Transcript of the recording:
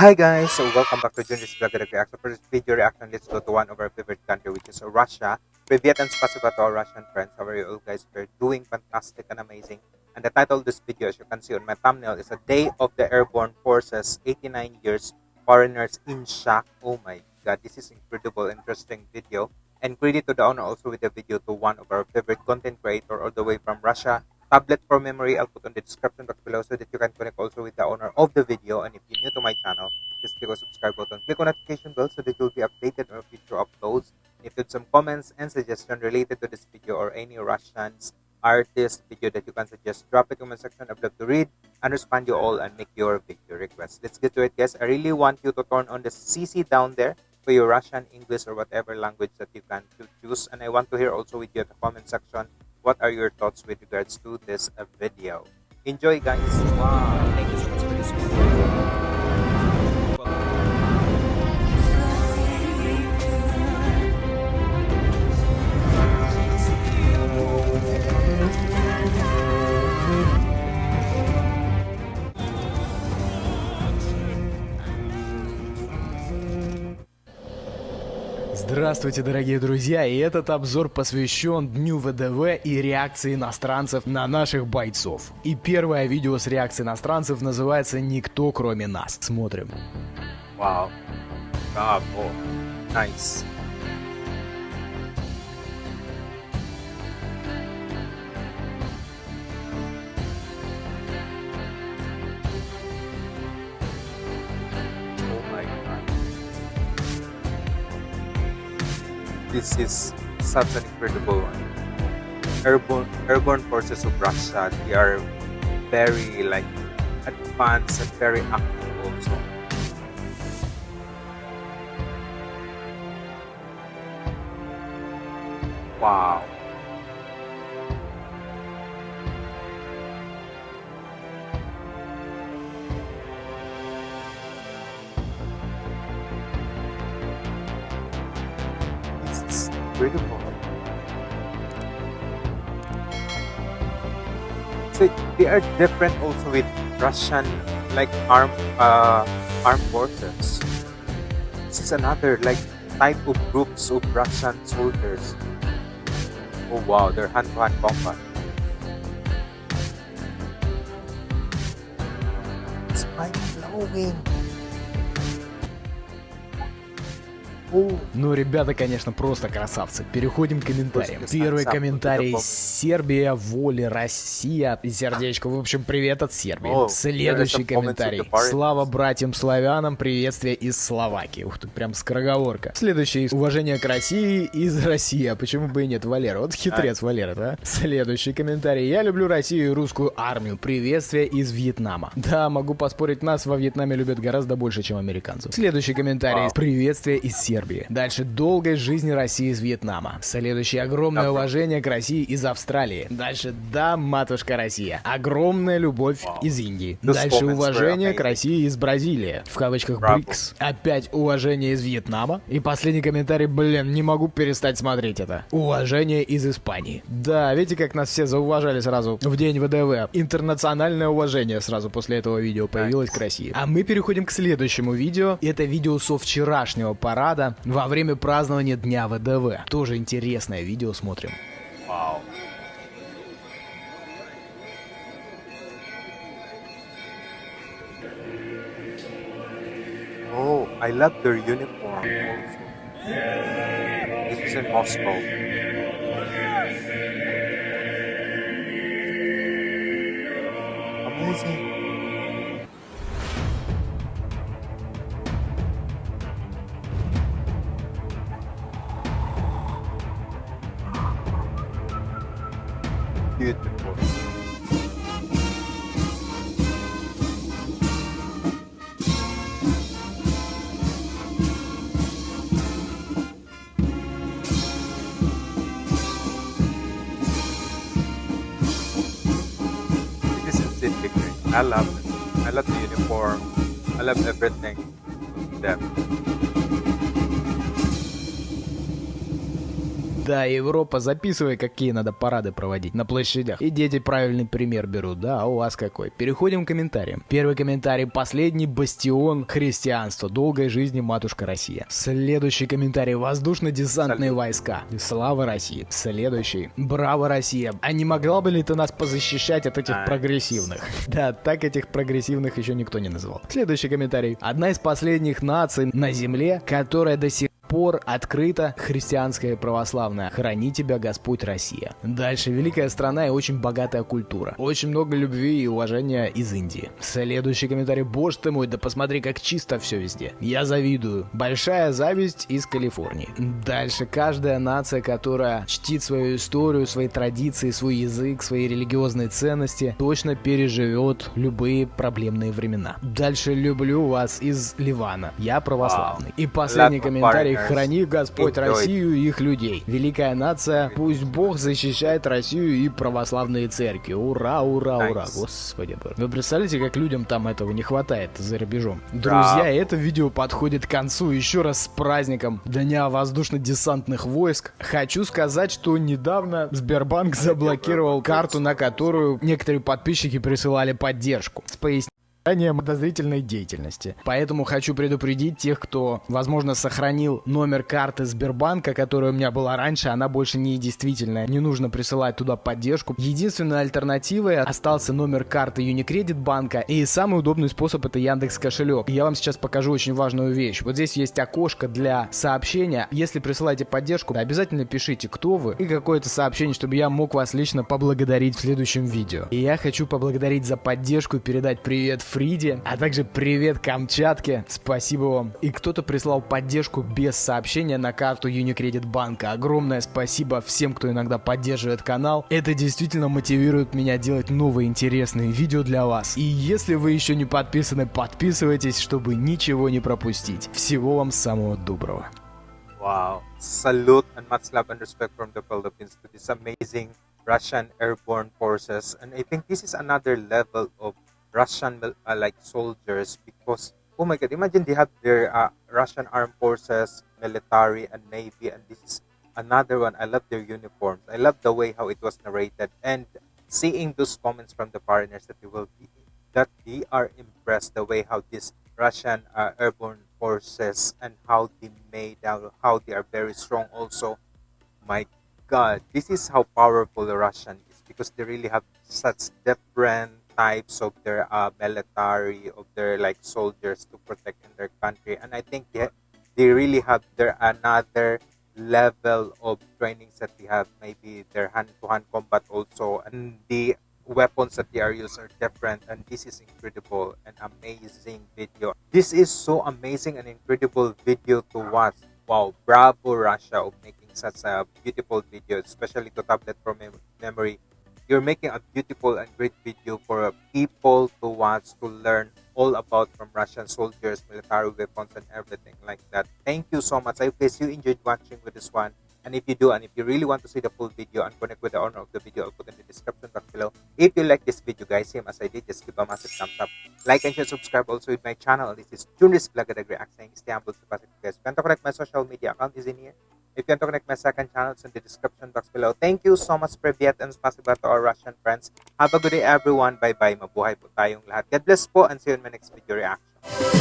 Hi guys, so welcome back to Junior's Vlog Reaction. For this video reaction, let's go to one of our favorite country which is Russia. Privyet and spasiba to our Russian friends. How are you all guys? We're doing fantastic and amazing. And the title of this video, as you can see on my thumbnail, is A Day of the Airborne Forces, 89 Years, Foreigners in Shock. Oh my god, this is incredible, interesting video. And credit to the owner also with the video to one of our favorite content creator all the way from Russia, Tablet for memory, I'll put on the description box below so that you can connect also with the owner of the video. And if you're new to my channel, just click on subscribe button, click on notification bell so that you'll be updated on future uploads. If you have some comments and suggestions related to this video or any Russians artist video that you can suggest, drop it in the comment section. I'd love to read and respond you all and make your video requests. Let's get to it, guys. I really want you to turn on the CC down there for your Russian, English, or whatever language that you can choose. And I want to hear also with you in the comment section what are your thoughts with regards to this uh, video. Enjoy, guys. Wow. Thank you so much for this. Здравствуйте, дорогие друзья, и этот обзор посвящен Дню ВДВ и реакции иностранцев на наших бойцов. И первое видео с реакцией иностранцев называется «Никто кроме нас». Смотрим. Wow. Bravo. Nice. This is such an incredible one. Airborne, airborne forces of Russia, they are very like advanced and very active also. Wow. Incredible. So they are different also with Russian like armed uh, armed forces. This is another like type of groups of Russian soldiers. Oh wow, they're hand-to-hand combat. It's mind-blowing. Ну, ребята, конечно, просто красавцы. Переходим к комментариям. Первый комментарий. Сербия, воли, Россия. И сердечко. В общем, привет от Сербии. Следующий комментарий. Слава братьям славянам. Приветствие из Словакии. Ух ты, прям скороговорка. Следующий. Уважение к России из России. А почему бы и нет, Валера? Вот хитрец Валера, да? Следующий комментарий. Я люблю Россию и русскую армию. Приветствие из Вьетнама. Да, могу поспорить, нас во Вьетнаме любят гораздо больше, чем американцев. Следующий комментарий. Вау. Приветствие из Сербии. Дальше долгой жизни России из Вьетнама. Следующее огромное Добро. уважение к России из Австралии. Дальше да, матушка Россия. Огромная любовь Вау. из Индии. Those Дальше уважение к России из Бразилии. В кавычках. БРИКС. Опять уважение из Вьетнама. И последний комментарий, блин, не могу перестать смотреть это. Уважение из Испании. Да, видите, как нас все зауважали сразу в день ВДВ. Интернациональное уважение сразу после этого видео появилось к России. А мы переходим к следующему видео. Это видео со вчерашнего парада во время празднования Дня ВДВ. Тоже интересное видео смотрим. wow. Oh, I love their uniform. This is in Moscow. Amazing. I love it. I love the uniform. I love everything. Them. Да, Европа, записывай, какие надо парады проводить на площадях. И дети правильный пример берут, да, а у вас какой? Переходим к комментариям. Первый комментарий. Последний бастион христианства. Долгой жизни, матушка Россия. Следующий комментарий. Воздушно-десантные войска. Слава России. Следующий. Браво, Россия. А не могла бы ли ты нас позащищать от этих прогрессивных? Да, так этих прогрессивных еще никто не называл. Следующий комментарий. Одна из последних наций на Земле, которая до сих пор открыта христианская православная. Храни тебя Господь Россия. Дальше. Великая страна и очень богатая культура. Очень много любви и уважения из Индии. Следующий комментарий. Боже ты мой, да посмотри, как чисто все везде. Я завидую. Большая зависть из Калифорнии. Дальше. Каждая нация, которая чтит свою историю, свои традиции, свой язык, свои религиозные ценности, точно переживет любые проблемные времена. Дальше. Люблю вас из Ливана. Я православный. И последний комментарий. Храни Господь Россию и их людей. Великая нация, пусть Бог защищает Россию и православные церкви. Ура, ура, ура. Господи. Вы представляете, как людям там этого не хватает за рубежом? Друзья, это видео подходит к концу. Еще раз с праздником Дня воздушно-десантных войск. Хочу сказать, что недавно Сбербанк заблокировал карту, на которую некоторые подписчики присылали поддержку. С пояснением подозрительной деятельности. Поэтому хочу предупредить тех, кто, возможно, сохранил номер карты Сбербанка, которая у меня была раньше, она больше не действительная. Не нужно присылать туда поддержку. Единственной альтернативой остался номер карты Unicredit банка, и самый удобный способ это Яндекс кошелек. Я вам сейчас покажу очень важную вещь. Вот здесь есть окошко для сообщения. Если присылаете поддержку, обязательно пишите, кто вы, и какое-то сообщение, чтобы я мог вас лично поблагодарить в следующем видео. И я хочу поблагодарить за поддержку и передать привет Фриде, а также привет Камчатке, спасибо вам. И кто-то прислал поддержку без сообщения на карту Unicredit банка. Огромное спасибо всем, кто иногда поддерживает канал. Это действительно мотивирует меня делать новые интересные видео для вас. И если вы еще не подписаны, подписывайтесь, чтобы ничего не пропустить. Всего вам самого доброго. Wow. Salute and much love and respect from the Philippines to this amazing Russian airborne forces. And I think this is another level of Russian uh, like soldiers because oh my god imagine they have their uh, Russian armed forces military and navy and this is another one. I love their uniforms. I love the way how it was narrated and seeing those comments from the foreigners that they will be that they are impressed the way how this Russian uh, airborne forces and how they made out how they are very strong also. My god this is how powerful the Russian is because they really have such different types of their uh, military of their like soldiers to protect in their country. And i think they, they really have their another level of trainings that they have. Maybe their hand-to-hand combat also. And the weapons that they are using are different. And this is incredible and amazing video. This is so amazing and incredible video to watch. Wow bravo russia of making such a beautiful video especially to tablet from mem- memory you're making a beautiful and great video for uh, people to watch to learn all about from Russian soldiers, military weapons, and everything like that. Thank you so much. I hope you enjoyed watching with this one. And if you do, and if you really want to see the full video and connect with the owner of the video, I'll put in the description box below. If you like this video, guys, same as I did, just give a massive thumbs up. Like and share, subscribe also with my channel. This is Junis Vlog at React saying stay humble, stay positive, guys. You can connect my social media account is in here. If you want to connect my second channel, it's in the description box below. Thank you so much, Privyet, and spasiba to our Russian friends. Have a good day, everyone. Bye-bye. Mabuhay po tayong lahat. God bless po, and see you in my next video reaction.